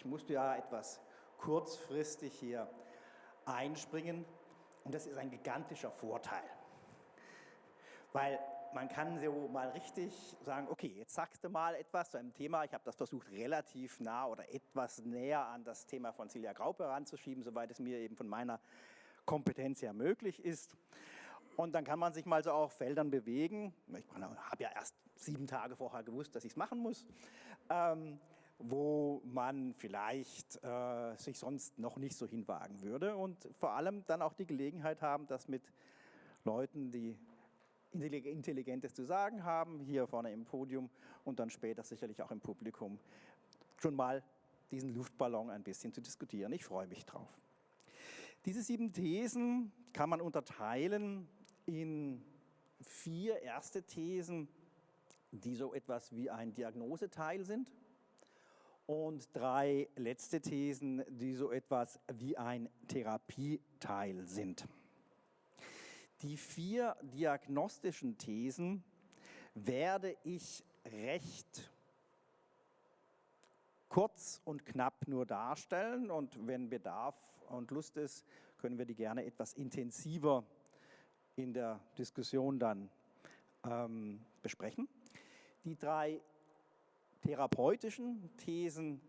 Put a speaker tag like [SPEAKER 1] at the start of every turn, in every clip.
[SPEAKER 1] Ich musste ja etwas kurzfristig hier einspringen und das ist ein gigantischer Vorteil. Weil man kann so mal richtig sagen, okay, jetzt sagst du mal etwas zu einem Thema. Ich habe das versucht, relativ nah oder etwas näher an das Thema von Silja Graupe heranzuschieben, soweit es mir eben von meiner Kompetenz her möglich ist. Und dann kann man sich mal so auf Feldern bewegen. Ich habe ja erst sieben Tage vorher gewusst, dass ich es machen muss. Ähm, wo man vielleicht äh, sich sonst noch nicht so hinwagen würde und vor allem dann auch die Gelegenheit haben, das mit Leuten, die Intelligentes zu sagen haben, hier vorne im Podium und dann später sicherlich auch im Publikum, schon mal diesen Luftballon ein bisschen zu diskutieren. Ich freue mich drauf. Diese sieben Thesen kann man unterteilen in vier erste Thesen, die so etwas wie ein Diagnoseteil sind und drei letzte Thesen, die so etwas wie ein Therapieteil sind. Die vier diagnostischen Thesen werde ich recht kurz und knapp nur darstellen und wenn Bedarf und Lust ist, können wir die gerne etwas intensiver in der Diskussion dann ähm, besprechen. Die drei therapeutischen Thesen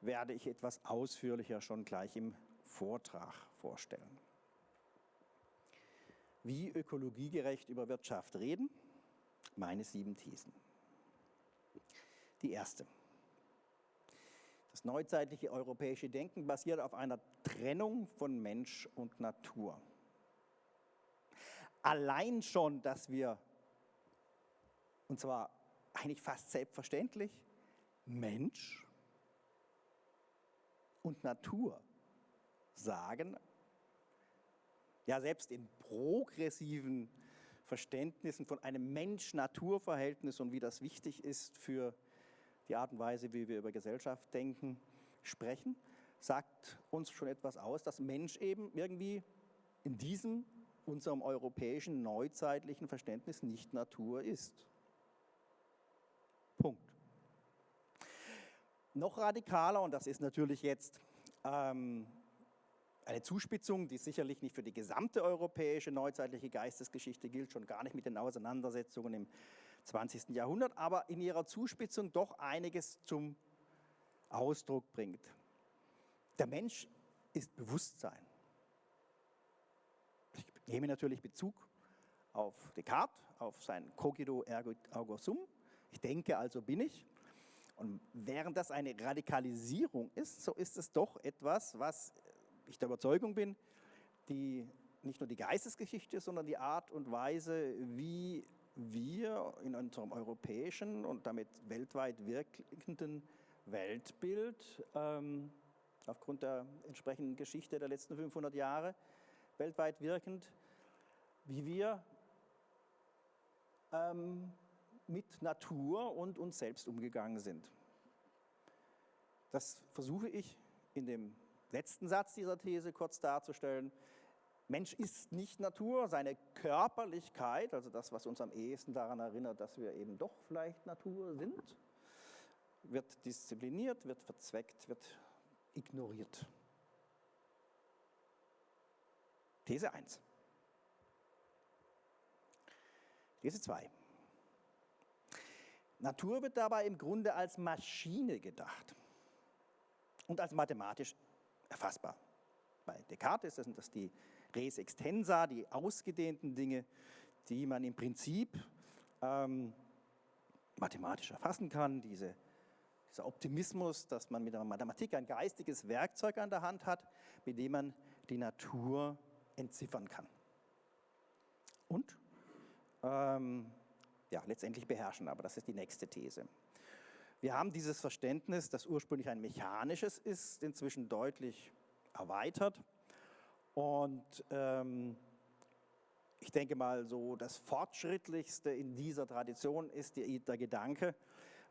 [SPEAKER 1] werde ich etwas ausführlicher schon gleich im Vortrag vorstellen. Wie ökologiegerecht über Wirtschaft reden? Meine sieben Thesen. Die erste. Das neuzeitliche europäische Denken basiert auf einer Trennung von Mensch und Natur. Allein schon, dass wir, und zwar eigentlich fast selbstverständlich, Mensch und Natur sagen, ja selbst in progressiven Verständnissen von einem Mensch-Natur-Verhältnis und wie das wichtig ist für die Art und Weise, wie wir über Gesellschaft denken, sprechen, sagt uns schon etwas aus, dass Mensch eben irgendwie in diesem, unserem europäischen, neuzeitlichen Verständnis nicht Natur ist. Punkt. Noch radikaler, und das ist natürlich jetzt ähm, eine Zuspitzung, die sicherlich nicht für die gesamte europäische neuzeitliche Geistesgeschichte gilt, schon gar nicht mit den Auseinandersetzungen im 20. Jahrhundert, aber in ihrer Zuspitzung doch einiges zum Ausdruck bringt. Der Mensch ist Bewusstsein. Ich nehme natürlich Bezug auf Descartes, auf sein Cogito ergo sum. Ich denke, also bin ich. Und während das eine Radikalisierung ist, so ist es doch etwas, was ich der Überzeugung bin, die nicht nur die Geistesgeschichte, sondern die Art und Weise, wie wir in unserem europäischen und damit weltweit wirkenden Weltbild ähm, aufgrund der entsprechenden Geschichte der letzten 500 Jahre weltweit wirkend, wie wir ähm, mit Natur und uns selbst umgegangen sind. Das versuche ich in dem letzten Satz dieser These kurz darzustellen. Mensch ist nicht Natur, seine Körperlichkeit, also das, was uns am ehesten daran erinnert, dass wir eben doch vielleicht Natur sind, wird diszipliniert, wird verzweckt, wird ignoriert. These 1. These 2. Natur wird dabei im Grunde als Maschine gedacht und als mathematisch erfassbar. Bei Descartes sind das die res extensa, die ausgedehnten Dinge, die man im Prinzip ähm, mathematisch erfassen kann. Diese, dieser Optimismus, dass man mit der Mathematik ein geistiges Werkzeug an der Hand hat, mit dem man die Natur entziffern kann. Und ähm, ja, letztendlich beherrschen, aber das ist die nächste These. Wir haben dieses Verständnis, das ursprünglich ein mechanisches ist, inzwischen deutlich erweitert. Und ähm, ich denke mal, so das Fortschrittlichste in dieser Tradition ist die, der Gedanke,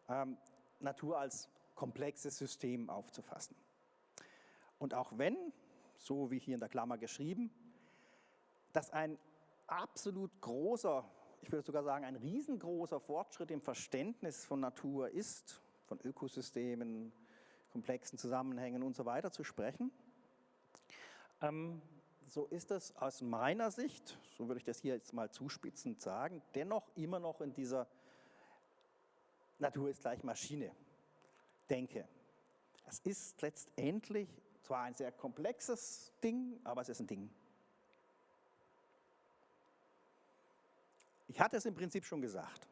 [SPEAKER 1] ähm, Natur als komplexes System aufzufassen. Und auch wenn, so wie hier in der Klammer geschrieben, das ein absolut großer ich würde sogar sagen, ein riesengroßer Fortschritt im Verständnis von Natur ist, von Ökosystemen, komplexen Zusammenhängen und so weiter zu sprechen. Ähm, so ist es aus meiner Sicht, so würde ich das hier jetzt mal zuspitzend sagen, dennoch immer noch in dieser Natur ist gleich Maschine denke. Es ist letztendlich zwar ein sehr komplexes Ding, aber es ist ein Ding. Ich hatte es im Prinzip schon gesagt.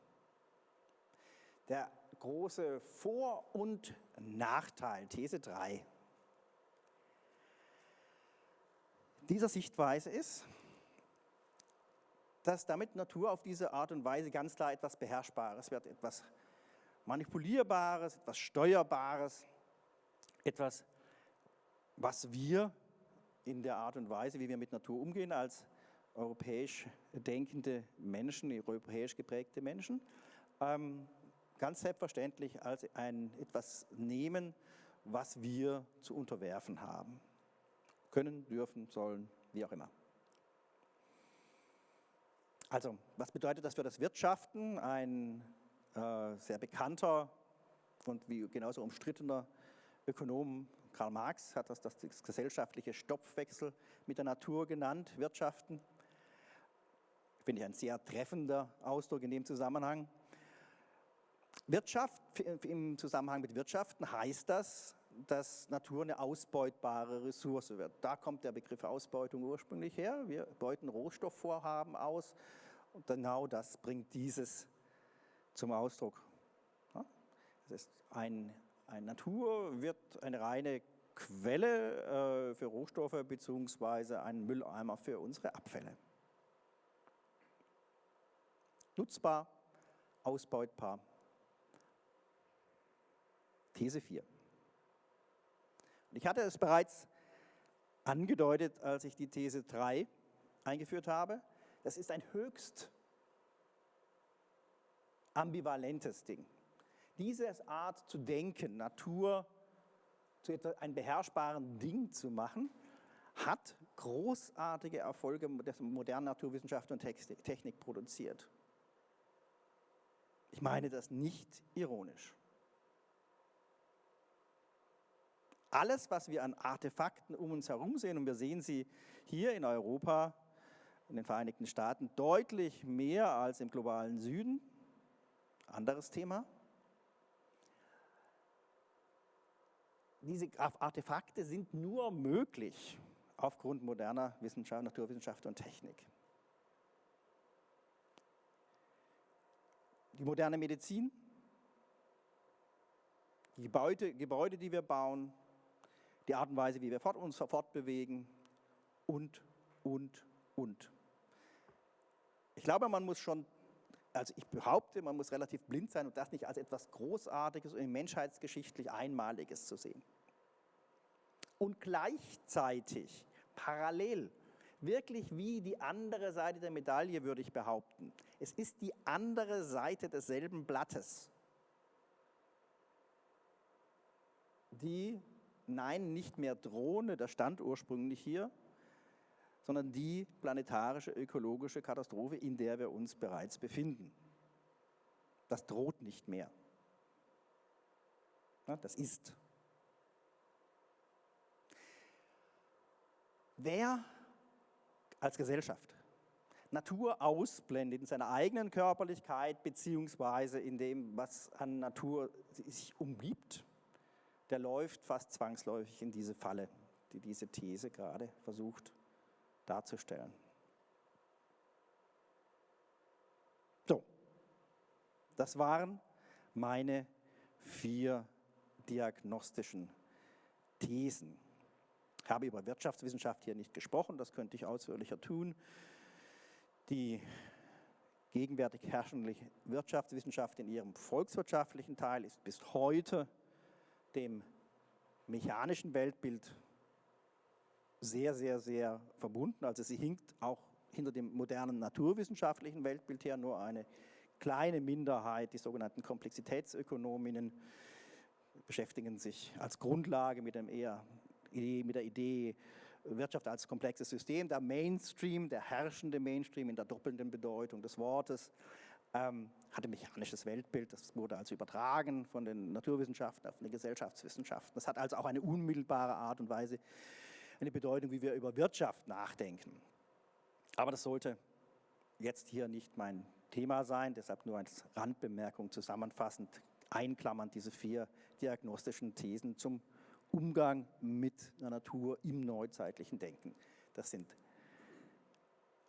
[SPEAKER 1] Der große Vor- und Nachteil, These 3, dieser Sichtweise ist, dass damit Natur auf diese Art und Weise ganz klar etwas Beherrschbares wird, etwas Manipulierbares, etwas Steuerbares, etwas, was wir in der Art und Weise, wie wir mit Natur umgehen, als europäisch denkende Menschen, europäisch geprägte Menschen, ähm, ganz selbstverständlich als ein etwas nehmen, was wir zu unterwerfen haben. Können, dürfen, sollen, wie auch immer. Also, was bedeutet das für das Wirtschaften? Ein äh, sehr bekannter und wie genauso umstrittener Ökonom Karl Marx hat das das gesellschaftliche Stopfwechsel mit der Natur genannt, Wirtschaften. Finde ich ein sehr treffender Ausdruck in dem Zusammenhang. Wirtschaft, im Zusammenhang mit Wirtschaften heißt das, dass Natur eine ausbeutbare Ressource wird. Da kommt der Begriff Ausbeutung ursprünglich her. Wir beuten Rohstoffvorhaben aus und genau das bringt dieses zum Ausdruck. Das ist ein, ein Natur wird eine reine Quelle äh, für Rohstoffe bzw. ein Mülleimer für unsere Abfälle. Nutzbar, ausbeutbar. These 4. Und ich hatte es bereits angedeutet, als ich die These 3 eingeführt habe. Das ist ein höchst ambivalentes Ding. Diese Art zu denken, Natur zu einem beherrschbaren Ding zu machen, hat großartige Erfolge der modernen Naturwissenschaft und Technik produziert. Ich meine das nicht ironisch. Alles, was wir an Artefakten um uns herum sehen, und wir sehen sie hier in Europa, in den Vereinigten Staaten, deutlich mehr als im globalen Süden, anderes Thema. Diese Artefakte sind nur möglich aufgrund moderner Wissenschaft, Naturwissenschaft und Technik. Die moderne Medizin, die Gebäude, Gebäude, die wir bauen, die Art und Weise, wie wir uns fortbewegen und, und, und. Ich glaube, man muss schon also ich behaupte, man muss relativ blind sein und das nicht als etwas Großartiges und menschheitsgeschichtlich Einmaliges zu sehen. Und gleichzeitig, parallel, wirklich wie die andere Seite der Medaille, würde ich behaupten. Es ist die andere Seite desselben Blattes, die, nein, nicht mehr Drohne, das stand ursprünglich hier, sondern die planetarische ökologische Katastrophe, in der wir uns bereits befinden. Das droht nicht mehr. Das ist. Wer als Gesellschaft Natur ausblendet in seiner eigenen Körperlichkeit beziehungsweise in dem, was an Natur sich umgibt, der läuft fast zwangsläufig in diese Falle, die diese These gerade versucht darzustellen. So, das waren meine vier diagnostischen Thesen. Ich habe über Wirtschaftswissenschaft hier nicht gesprochen, das könnte ich ausführlicher tun. Die gegenwärtig herrschende Wirtschaftswissenschaft in ihrem volkswirtschaftlichen Teil ist bis heute dem mechanischen Weltbild sehr, sehr, sehr verbunden. Also sie hinkt auch hinter dem modernen naturwissenschaftlichen Weltbild her, nur eine kleine Minderheit, die sogenannten Komplexitätsökonominnen, beschäftigen sich als Grundlage mit, dem eher, mit der Idee Wirtschaft als komplexes System. Der Mainstream, der herrschende Mainstream in der doppelnden Bedeutung des Wortes, ähm, hatte mechanisches Weltbild, das wurde also übertragen von den Naturwissenschaften auf die Gesellschaftswissenschaften. Das hat also auch eine unmittelbare Art und Weise, eine Bedeutung, wie wir über Wirtschaft nachdenken. Aber das sollte jetzt hier nicht mein Thema sein, deshalb nur als Randbemerkung zusammenfassend, einklammern diese vier diagnostischen Thesen zum Umgang mit der Natur im neuzeitlichen Denken. Das sind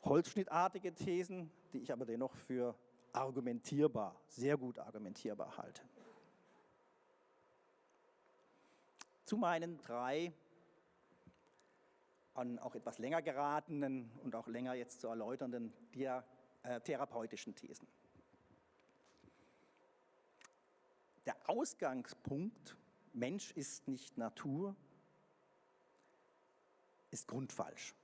[SPEAKER 1] holzschnittartige Thesen, die ich aber dennoch für argumentierbar, sehr gut argumentierbar halte. Zu meinen drei an auch etwas länger geratenen und auch länger jetzt zu erläuternden dia, äh, therapeutischen Thesen. Der Ausgangspunkt, Mensch ist nicht Natur, ist grundfalsch.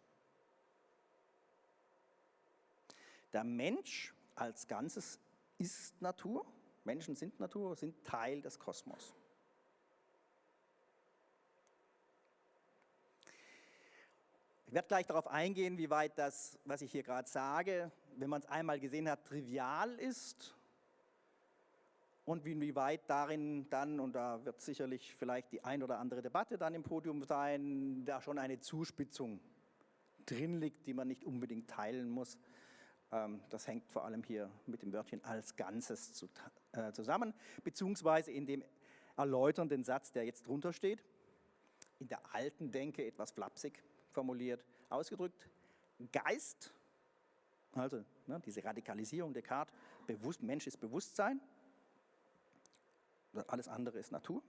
[SPEAKER 1] Der Mensch als Ganzes ist Natur, Menschen sind Natur, sind Teil des Kosmos. Ich werde gleich darauf eingehen, wie weit das, was ich hier gerade sage, wenn man es einmal gesehen hat, trivial ist und wie weit darin dann, und da wird sicherlich vielleicht die ein oder andere Debatte dann im Podium sein, da schon eine Zuspitzung drin liegt, die man nicht unbedingt teilen muss. Ähm, das hängt vor allem hier mit dem Wörtchen als Ganzes äh, zusammen, beziehungsweise in dem erläuternden Satz, der jetzt drunter steht, in der alten Denke etwas flapsig formuliert, ausgedrückt, Geist, also ne, diese Radikalisierung Descartes, bewusst, Mensch ist Bewusstsein, alles andere ist Natur.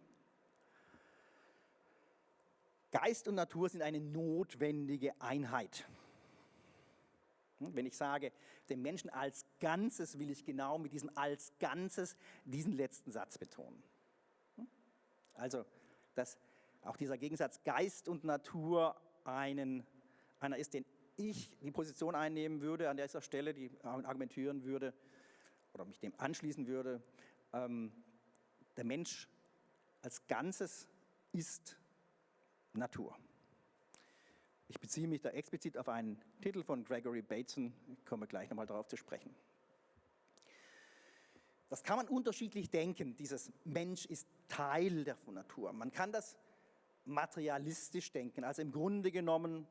[SPEAKER 1] Geist und Natur sind eine notwendige Einheit. Hm, wenn ich sage, den Menschen als Ganzes, will ich genau mit diesem als Ganzes diesen letzten Satz betonen. Hm? Also, dass auch dieser Gegensatz Geist und Natur einen, einer ist, den ich die Position einnehmen würde an dieser Stelle, die argumentieren würde oder mich dem anschließen würde, ähm, der Mensch als Ganzes ist Natur. Ich beziehe mich da explizit auf einen Titel von Gregory Bateson, ich komme gleich nochmal darauf zu sprechen. Das kann man unterschiedlich denken, dieses Mensch ist Teil der Natur. Man kann das materialistisch denken, also im Grunde genommen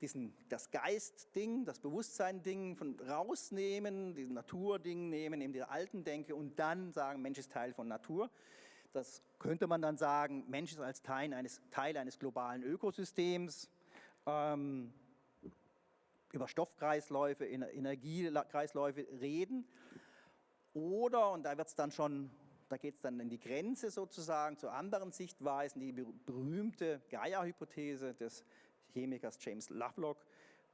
[SPEAKER 1] diesen, das Geist-Ding, das Bewusstsein-Ding rausnehmen, diesen Natur-Ding nehmen, in der alten Denke und dann sagen, Mensch ist Teil von Natur. Das könnte man dann sagen, Mensch ist als Teil eines, Teil eines globalen Ökosystems, ähm, über Stoffkreisläufe, Energiekreisläufe reden. Oder, und da wird es dann schon, da geht es dann in die Grenze sozusagen zu anderen Sichtweisen, die berühmte Gaia-Hypothese des Chemikers James Lovelock,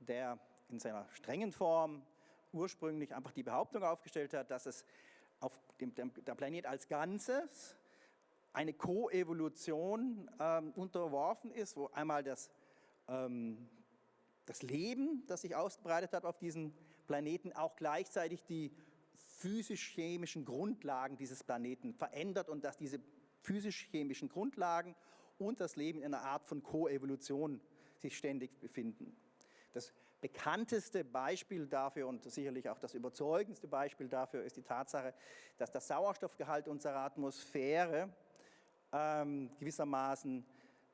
[SPEAKER 1] der in seiner strengen Form ursprünglich einfach die Behauptung aufgestellt hat, dass es auf dem, der Planet als Ganzes eine Koevolution ähm, unterworfen ist, wo einmal das, ähm, das Leben, das sich ausgebreitet hat auf diesem Planeten, auch gleichzeitig die physisch-chemischen Grundlagen dieses Planeten verändert und dass diese physisch-chemischen Grundlagen und das Leben in einer Art von Koevolution sich ständig befinden. Das bekannteste Beispiel dafür und sicherlich auch das überzeugendste Beispiel dafür ist die Tatsache, dass der Sauerstoffgehalt unserer Atmosphäre ähm, gewissermaßen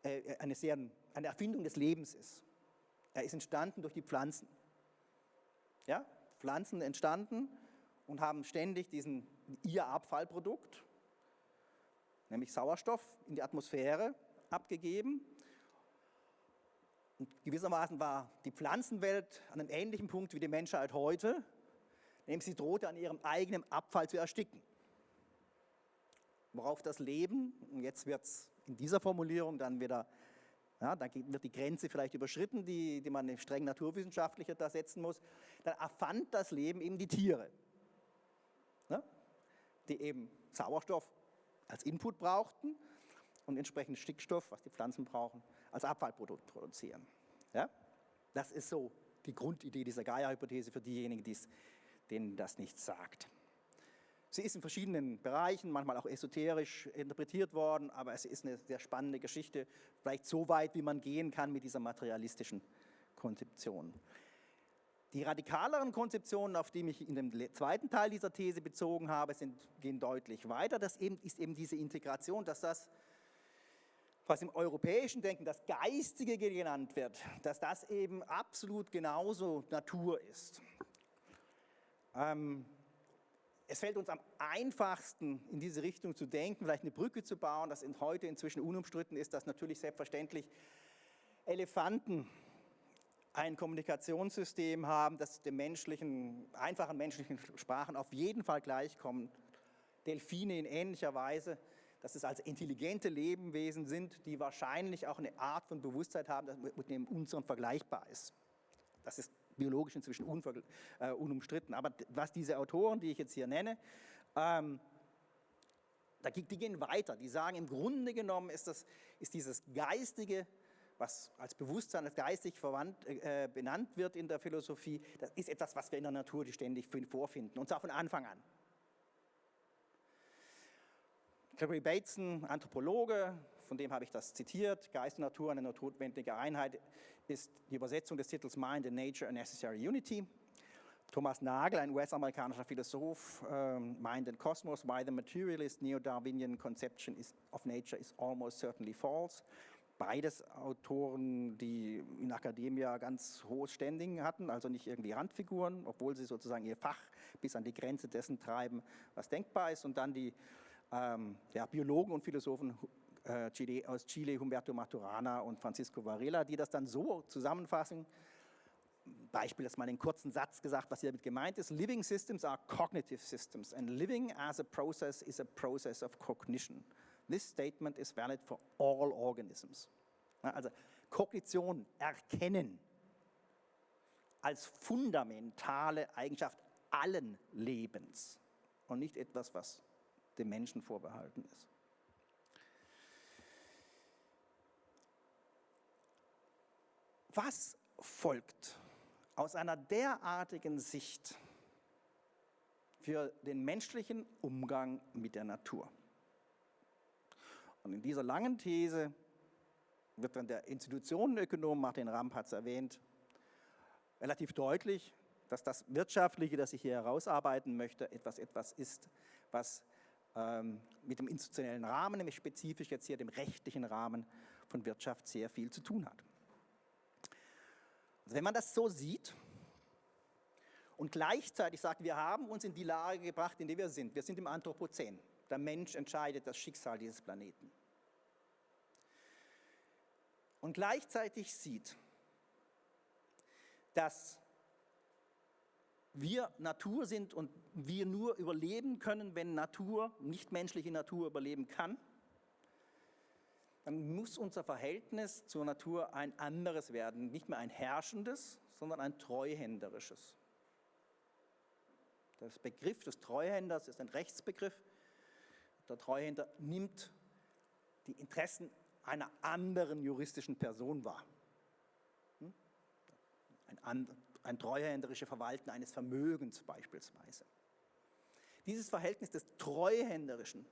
[SPEAKER 1] äh, eine, sehr, eine Erfindung des Lebens ist. Er ist entstanden durch die Pflanzen. Ja? Pflanzen entstanden und haben ständig diesen, ihr Abfallprodukt, nämlich Sauerstoff, in die Atmosphäre abgegeben und gewissermaßen war die Pflanzenwelt an einem ähnlichen Punkt wie die Menschheit heute, nämlich sie drohte an ihrem eigenen Abfall zu ersticken. Worauf das Leben, und jetzt wird es in dieser Formulierung dann wieder, ja, dann wird die Grenze vielleicht überschritten, die, die man streng naturwissenschaftlicher da setzen muss, dann erfand das Leben eben die Tiere, ne, die eben Sauerstoff als Input brauchten und entsprechend Stickstoff, was die Pflanzen brauchen, als Abfallprodukt produzieren. Ja? Das ist so die Grundidee dieser Gaia-Hypothese für diejenigen, denen das nichts sagt. Sie ist in verschiedenen Bereichen, manchmal auch esoterisch interpretiert worden, aber es ist eine sehr spannende Geschichte, vielleicht so weit, wie man gehen kann mit dieser materialistischen Konzeption. Die radikaleren Konzeptionen, auf die ich in dem zweiten Teil dieser These bezogen habe, sind, gehen deutlich weiter. Das eben, ist eben diese Integration, dass das, was im europäischen Denken das Geistige genannt wird, dass das eben absolut genauso Natur ist. Ähm, es fällt uns am einfachsten, in diese Richtung zu denken, vielleicht eine Brücke zu bauen, das heute inzwischen unumstritten ist, dass natürlich selbstverständlich Elefanten ein Kommunikationssystem haben, das den menschlichen, einfachen menschlichen Sprachen auf jeden Fall gleichkommt. Delfine in ähnlicher Weise, dass es also intelligente Lebewesen sind, die wahrscheinlich auch eine Art von Bewusstsein haben, das mit dem unseren vergleichbar ist. Das ist biologisch inzwischen äh, unumstritten. Aber was diese Autoren, die ich jetzt hier nenne, ähm, die gehen weiter. Die sagen, im Grunde genommen ist, das, ist dieses geistige was als Bewusstsein, als geistig verwandt, äh, benannt wird in der Philosophie, das ist etwas, was wir in der Natur ständig vorfinden, und zwar von Anfang an. Gregory Bateson, Anthropologe, von dem habe ich das zitiert, Geist und Natur, eine notwendige Einheit, ist die Übersetzung des Titels Mind and Nature a Necessary Unity. Thomas Nagel, ein US-amerikanischer Philosoph, ähm, Mind and Cosmos, Why the Materialist Neo-Darwinian Conception of Nature is Almost Certainly False beides Autoren, die in Akademia ganz hohes Standing hatten, also nicht irgendwie Randfiguren, obwohl sie sozusagen ihr Fach bis an die Grenze dessen treiben, was denkbar ist. Und dann die ähm, ja, Biologen und Philosophen äh, Chile, aus Chile, Humberto Maturana und Francisco Varela, die das dann so zusammenfassen, Beispiel ist mal einen kurzen Satz gesagt, was hier damit gemeint ist. Living systems are cognitive systems and living as a process is a process of cognition. This statement is valid for all organisms. Also Kognition, Erkennen als fundamentale Eigenschaft allen Lebens und nicht etwas, was dem Menschen vorbehalten ist. Was folgt aus einer derartigen Sicht für den menschlichen Umgang mit der Natur? Und in dieser langen These wird dann der Institutionenökonom Martin Ramp hat es erwähnt, relativ deutlich, dass das Wirtschaftliche, das ich hier herausarbeiten möchte, etwas, etwas ist, was mit dem institutionellen Rahmen, nämlich spezifisch jetzt hier dem rechtlichen Rahmen von Wirtschaft sehr viel zu tun hat. Also wenn man das so sieht und gleichzeitig sagt, wir haben uns in die Lage gebracht, in der wir sind, wir sind im Anthropozän, der Mensch entscheidet das Schicksal dieses Planeten. Und gleichzeitig sieht, dass wir Natur sind und wir nur überleben können, wenn Natur, nichtmenschliche Natur überleben kann, dann muss unser Verhältnis zur Natur ein anderes werden. Nicht mehr ein herrschendes, sondern ein treuhänderisches. Der Begriff des Treuhänders ist ein Rechtsbegriff, der Treuhänder nimmt die Interessen einer anderen juristischen Person wahr. Hm? Ein, ein treuhänderisches Verwalten eines Vermögens beispielsweise. Dieses Verhältnis des Treuhänderischen,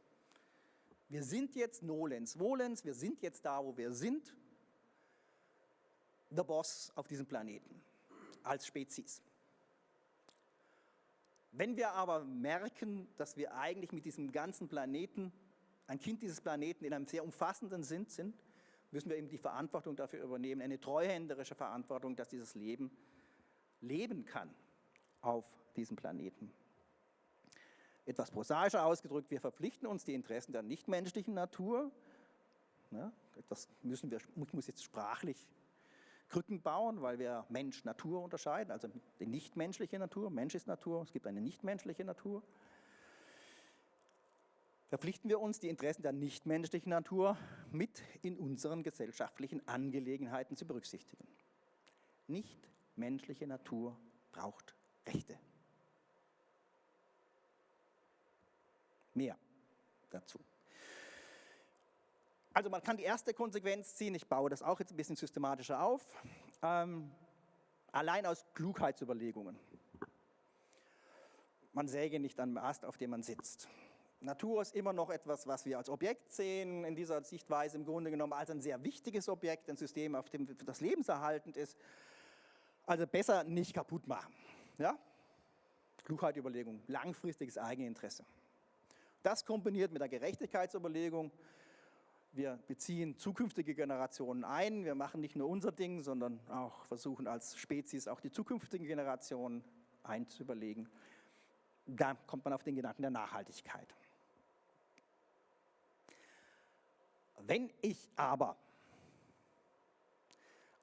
[SPEAKER 1] wir sind jetzt nolens volens, wir sind jetzt da, wo wir sind, der Boss auf diesem Planeten als Spezies. Wenn wir aber merken, dass wir eigentlich mit diesem ganzen Planeten, ein Kind dieses Planeten in einem sehr umfassenden Sinn sind, müssen wir eben die Verantwortung dafür übernehmen, eine treuhänderische Verantwortung, dass dieses Leben leben kann auf diesem Planeten. Etwas prosaischer ausgedrückt, wir verpflichten uns die Interessen der nichtmenschlichen Natur, ja, das müssen wir, muss jetzt sprachlich Krücken bauen, weil wir Mensch-Natur unterscheiden, also die nichtmenschliche Natur, Mensch ist Natur, es gibt eine nichtmenschliche Natur. Verpflichten wir uns, die Interessen der nichtmenschlichen Natur mit in unseren gesellschaftlichen Angelegenheiten zu berücksichtigen. Nichtmenschliche Natur braucht Rechte. Mehr dazu. Also man kann die erste Konsequenz ziehen, ich baue das auch jetzt ein bisschen systematischer auf, ähm, allein aus Klugheitsüberlegungen. Man säge nicht an Ast, auf dem man sitzt. Natur ist immer noch etwas, was wir als Objekt sehen, in dieser Sichtweise im Grunde genommen als ein sehr wichtiges Objekt, ein System, auf dem das lebenserhaltend ist. Also besser nicht kaputt machen. Ja? Klugheit, Überlegung, langfristiges Eigeninteresse. Das kombiniert mit der Gerechtigkeitsüberlegung. Wir beziehen zukünftige Generationen ein. Wir machen nicht nur unser Ding, sondern auch versuchen als Spezies auch die zukünftigen Generationen einzuüberlegen. Da kommt man auf den Gedanken der Nachhaltigkeit. Wenn ich aber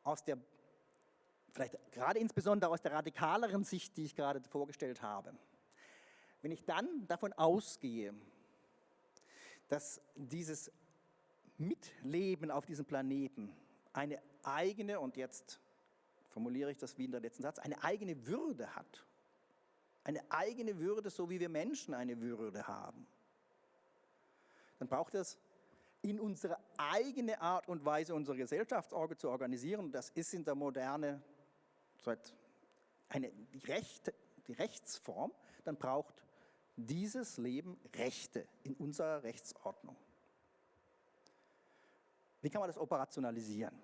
[SPEAKER 1] aus der, vielleicht gerade insbesondere aus der radikaleren Sicht, die ich gerade vorgestellt habe, wenn ich dann davon ausgehe, dass dieses Mitleben auf diesem Planeten eine eigene, und jetzt formuliere ich das wie in der letzten Satz, eine eigene Würde hat, eine eigene Würde, so wie wir Menschen eine Würde haben, dann braucht es in unsere eigene Art und Weise unsere Gesellschaftsorge zu organisieren. Das ist in der Moderne seit eine, die, Rechte, die Rechtsform. Dann braucht dieses Leben Rechte in unserer Rechtsordnung. Wie kann man das operationalisieren?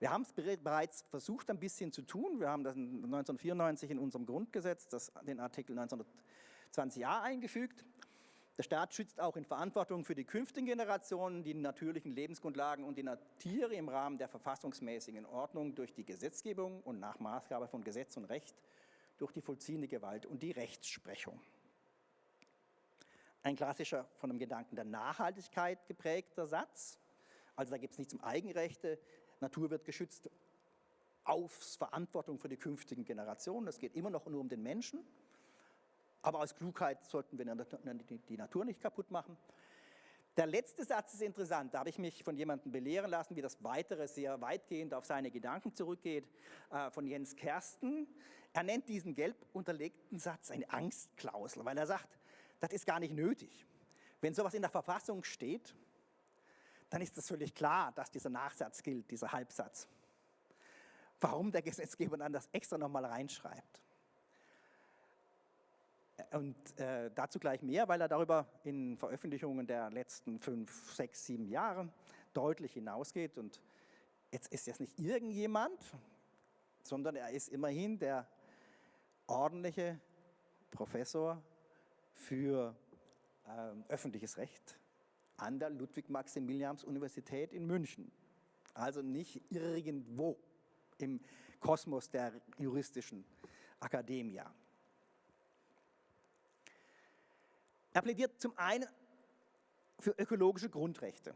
[SPEAKER 1] Wir haben es bereits versucht, ein bisschen zu tun. Wir haben das 1994 in unserem Grundgesetz, das, den Artikel 1920a eingefügt. Der Staat schützt auch in Verantwortung für die künftigen Generationen die natürlichen Lebensgrundlagen und die Tiere im Rahmen der verfassungsmäßigen Ordnung durch die Gesetzgebung und nach Maßgabe von Gesetz und Recht durch die vollziehende Gewalt und die Rechtsprechung. Ein klassischer von dem Gedanken der Nachhaltigkeit geprägter Satz. Also da gibt es nichts um Eigenrechte, Natur wird geschützt aus Verantwortung für die künftigen Generationen. Es geht immer noch nur um den Menschen. Aber aus Klugheit sollten wir die Natur nicht kaputt machen. Der letzte Satz ist interessant. Da habe ich mich von jemandem belehren lassen, wie das Weitere sehr weitgehend auf seine Gedanken zurückgeht, äh, von Jens Kersten. Er nennt diesen gelb unterlegten Satz eine Angstklausel, weil er sagt, das ist gar nicht nötig. Wenn sowas in der Verfassung steht, dann ist es völlig klar, dass dieser Nachsatz gilt, dieser Halbsatz. Warum der Gesetzgeber dann das extra nochmal reinschreibt. Und äh, dazu gleich mehr, weil er darüber in Veröffentlichungen der letzten fünf, sechs, sieben Jahre deutlich hinausgeht. Und jetzt ist es nicht irgendjemand, sondern er ist immerhin der ordentliche Professor für äh, öffentliches Recht an der Ludwig-Maximilians-Universität in München. Also nicht irgendwo im Kosmos der juristischen Akademie. Er plädiert zum einen für ökologische Grundrechte.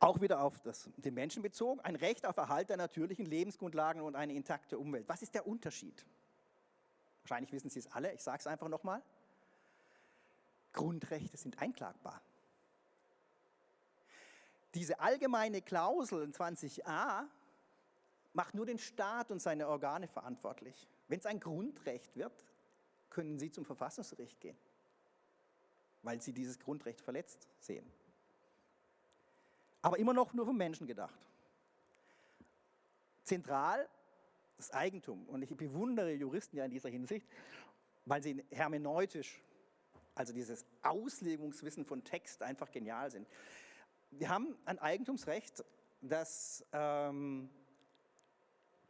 [SPEAKER 1] Auch wieder auf das, den Menschen bezogen, ein Recht auf Erhalt der natürlichen Lebensgrundlagen und eine intakte Umwelt. Was ist der Unterschied? Wahrscheinlich wissen Sie es alle, ich sage es einfach nochmal. Grundrechte sind einklagbar. Diese allgemeine Klausel in 20a macht nur den Staat und seine Organe verantwortlich. Wenn es ein Grundrecht wird, können Sie zum Verfassungsgericht gehen, weil Sie dieses Grundrecht verletzt sehen. Aber immer noch nur vom Menschen gedacht. Zentral das Eigentum. Und ich bewundere Juristen ja in dieser Hinsicht, weil sie hermeneutisch also dieses Auslegungswissen von Text einfach genial sind. Wir haben ein Eigentumsrecht, das ähm,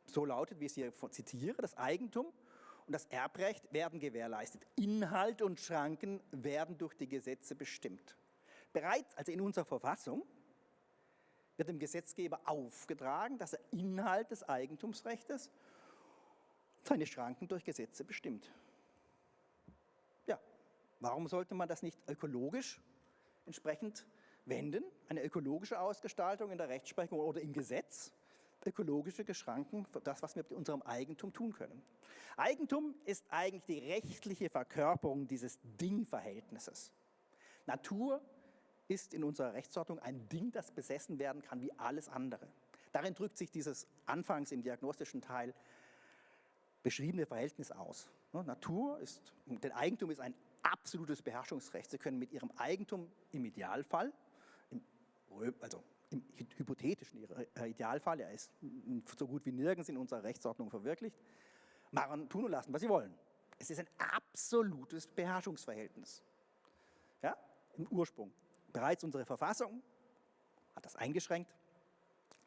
[SPEAKER 1] so lautet, wie ich es hier zitiere, das Eigentum und das Erbrecht werden gewährleistet. Inhalt und Schranken werden durch die Gesetze bestimmt. Bereits also in unserer Verfassung wird dem Gesetzgeber aufgetragen, dass er Inhalt des Eigentumsrechts seine Schranken durch Gesetze bestimmt. Warum sollte man das nicht ökologisch entsprechend wenden? Eine ökologische Ausgestaltung in der Rechtsprechung oder im Gesetz? Ökologische Geschranken für das, was wir mit unserem Eigentum tun können. Eigentum ist eigentlich die rechtliche Verkörperung dieses Dingverhältnisses. Natur ist in unserer Rechtsordnung ein Ding, das besessen werden kann wie alles andere. Darin drückt sich dieses anfangs im diagnostischen Teil beschriebene Verhältnis aus. Natur ist, denn Eigentum ist ein absolutes Beherrschungsrecht. Sie können mit ihrem Eigentum im Idealfall, also im hypothetischen Idealfall, er ist so gut wie nirgends in unserer Rechtsordnung verwirklicht, machen, tun und lassen, was sie wollen. Es ist ein absolutes Beherrschungsverhältnis. Ja, im Ursprung. Bereits unsere Verfassung hat das eingeschränkt,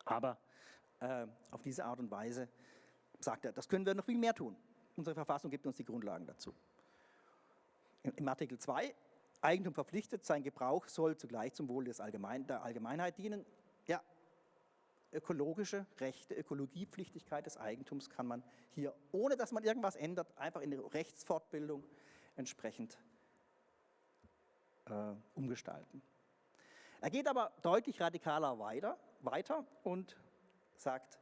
[SPEAKER 1] Aber äh, auf diese Art und Weise sagt er, das können wir noch viel mehr tun. Unsere Verfassung gibt uns die Grundlagen dazu. Im Artikel 2, Eigentum verpflichtet, sein Gebrauch soll zugleich zum Wohl des Allgemein, der Allgemeinheit dienen. Ja, ökologische Rechte, Ökologiepflichtigkeit des Eigentums kann man hier, ohne dass man irgendwas ändert, einfach in der Rechtsfortbildung entsprechend äh, umgestalten. Er geht aber deutlich radikaler weiter, weiter und sagt,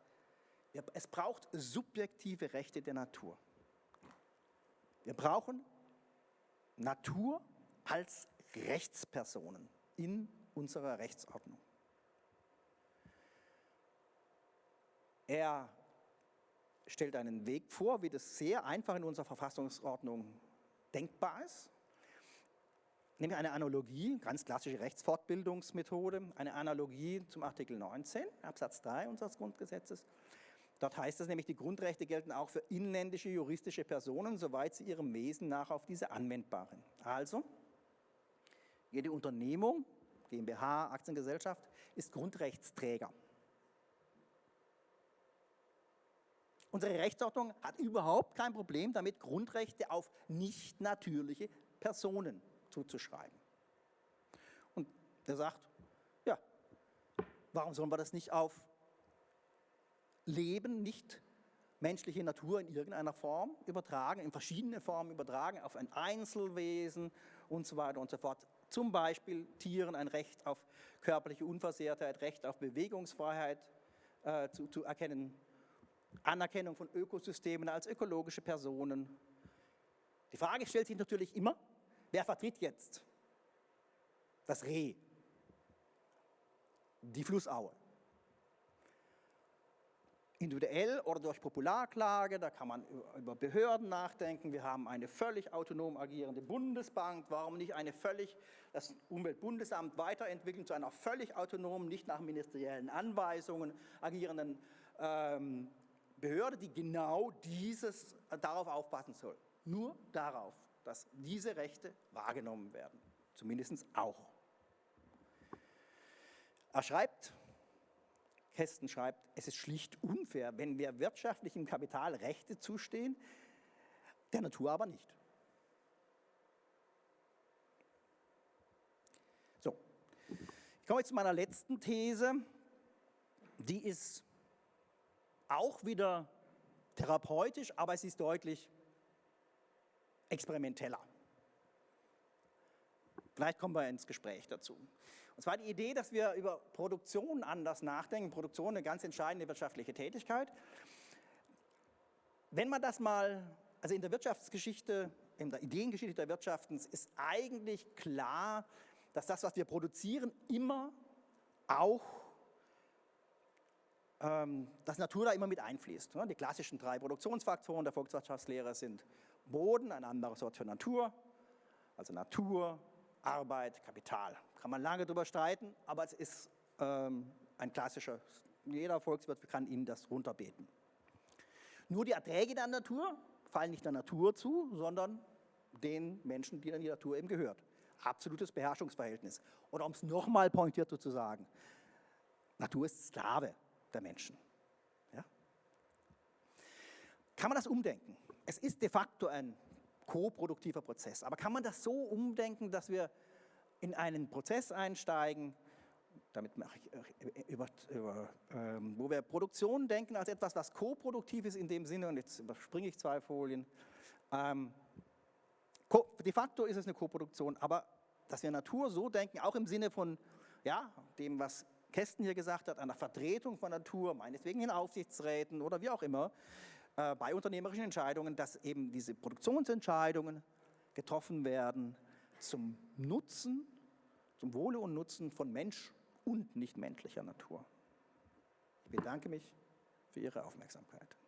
[SPEAKER 1] es braucht subjektive Rechte der Natur. Wir brauchen Natur als Rechtspersonen in unserer Rechtsordnung. Er stellt einen Weg vor, wie das sehr einfach in unserer Verfassungsordnung denkbar ist. Nämlich eine Analogie, ganz klassische Rechtsfortbildungsmethode, eine Analogie zum Artikel 19, Absatz 3 unseres Grundgesetzes. Dort heißt es nämlich, die Grundrechte gelten auch für inländische juristische Personen, soweit sie ihrem Wesen nach auf diese anwendbar sind. Also, jede Unternehmung, GmbH, Aktiengesellschaft, ist Grundrechtsträger. Unsere Rechtsordnung hat überhaupt kein Problem damit, Grundrechte auf nicht natürliche Personen zuzuschreiben. Und er sagt, ja, warum sollen wir das nicht auf Leben, nicht menschliche Natur in irgendeiner Form übertragen, in verschiedene Formen übertragen, auf ein Einzelwesen und so weiter und so fort. Zum Beispiel Tieren ein Recht auf körperliche Unversehrtheit, Recht auf Bewegungsfreiheit äh, zu, zu erkennen, Anerkennung von Ökosystemen als ökologische Personen. Die Frage stellt sich natürlich immer, wer vertritt jetzt das Reh, die Flussaue? Individuell oder durch Popularklage, da kann man über Behörden nachdenken. Wir haben eine völlig autonom agierende Bundesbank. Warum nicht eine völlig, das Umweltbundesamt weiterentwickeln zu einer völlig autonomen, nicht nach ministeriellen Anweisungen agierenden ähm, Behörde, die genau dieses, äh, darauf aufpassen soll. Nur darauf, dass diese Rechte wahrgenommen werden. Zumindest auch. Er schreibt, Kästen schreibt, es ist schlicht unfair, wenn wir wirtschaftlichem Kapital Rechte zustehen, der Natur aber nicht. So, ich komme jetzt zu meiner letzten These. Die ist auch wieder therapeutisch, aber es ist deutlich experimenteller. Vielleicht kommen wir ins Gespräch dazu. Und zwar die Idee, dass wir über Produktion anders nachdenken. Produktion eine ganz entscheidende wirtschaftliche Tätigkeit. Wenn man das mal, also in der Wirtschaftsgeschichte, in der Ideengeschichte der Wirtschaft ist eigentlich klar, dass das, was wir produzieren, immer auch ähm, dass Natur da immer mit einfließt. Ne? Die klassischen drei Produktionsfaktoren der Volkswirtschaftslehre sind Boden, ein anderes Wort für Natur, also Natur, Arbeit, Kapital. Kann man lange darüber streiten, aber es ist ähm, ein klassischer, jeder Volkswirt kann Ihnen das runterbeten. Nur die Erträge der Natur fallen nicht der Natur zu, sondern den Menschen, die dann die Natur eben gehört. Absolutes Beherrschungsverhältnis. Oder um es nochmal pointierter zu sagen, Natur ist Sklave der Menschen. Ja? Kann man das umdenken? Es ist de facto ein koproduktiver Prozess, aber kann man das so umdenken, dass wir in einen Prozess einsteigen, damit ich äh, über, über ähm, wo wir Produktion denken als etwas, was koproduktiv ist in dem Sinne, und jetzt überspringe ich zwei Folien, ähm, de facto ist es eine Koproduktion, aber dass wir Natur so denken, auch im Sinne von ja, dem, was Kästen hier gesagt hat, einer Vertretung von Natur, meinetwegen in Aufsichtsräten oder wie auch immer, äh, bei unternehmerischen Entscheidungen, dass eben diese Produktionsentscheidungen getroffen werden zum Nutzen, zum Wohle und Nutzen von Mensch und nichtmenschlicher Natur. Ich bedanke mich für Ihre Aufmerksamkeit.